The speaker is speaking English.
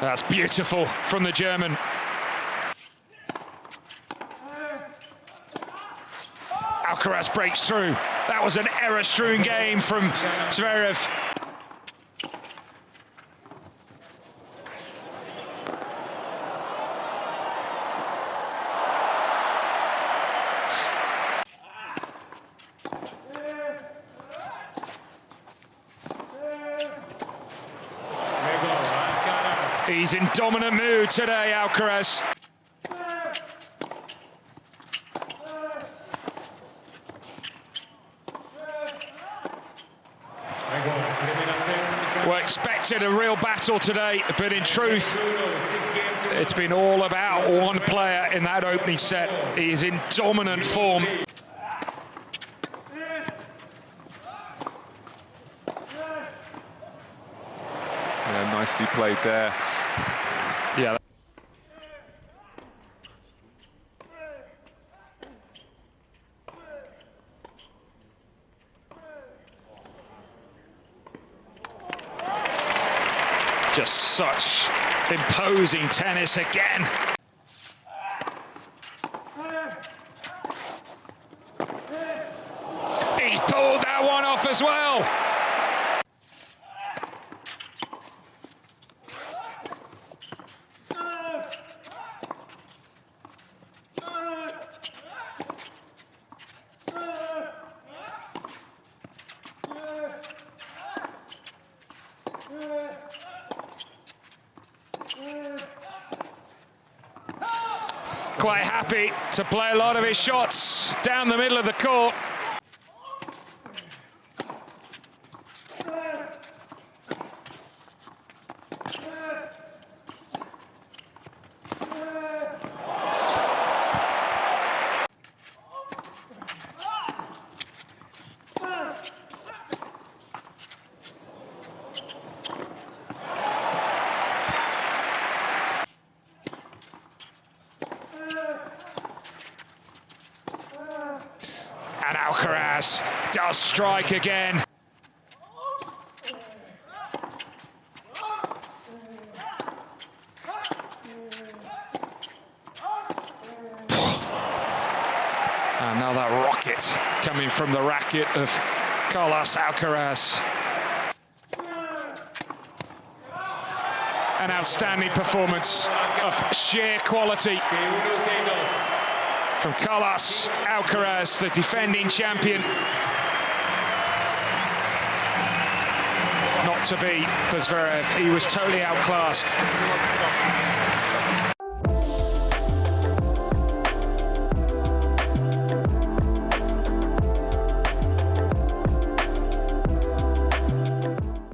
That's beautiful from the German. Alcaraz breaks through. That was an error-strewn game from Zverev. He's in dominant mood today, Alcaraz. We expected a real battle today, but in truth, it's been all about one player in that opening set. He is in dominant form. Yeah, nicely played there. Yeah. Just such imposing tennis again. He pulled that one off as well. Quite happy to play a lot of his shots down the middle of the court. And Alcaraz does strike again. And now that rocket coming from the racket of Carlos Alcaraz. An outstanding performance of sheer quality from Carlos Alcaraz, the defending champion. Not to be for Zverev, he was totally outclassed.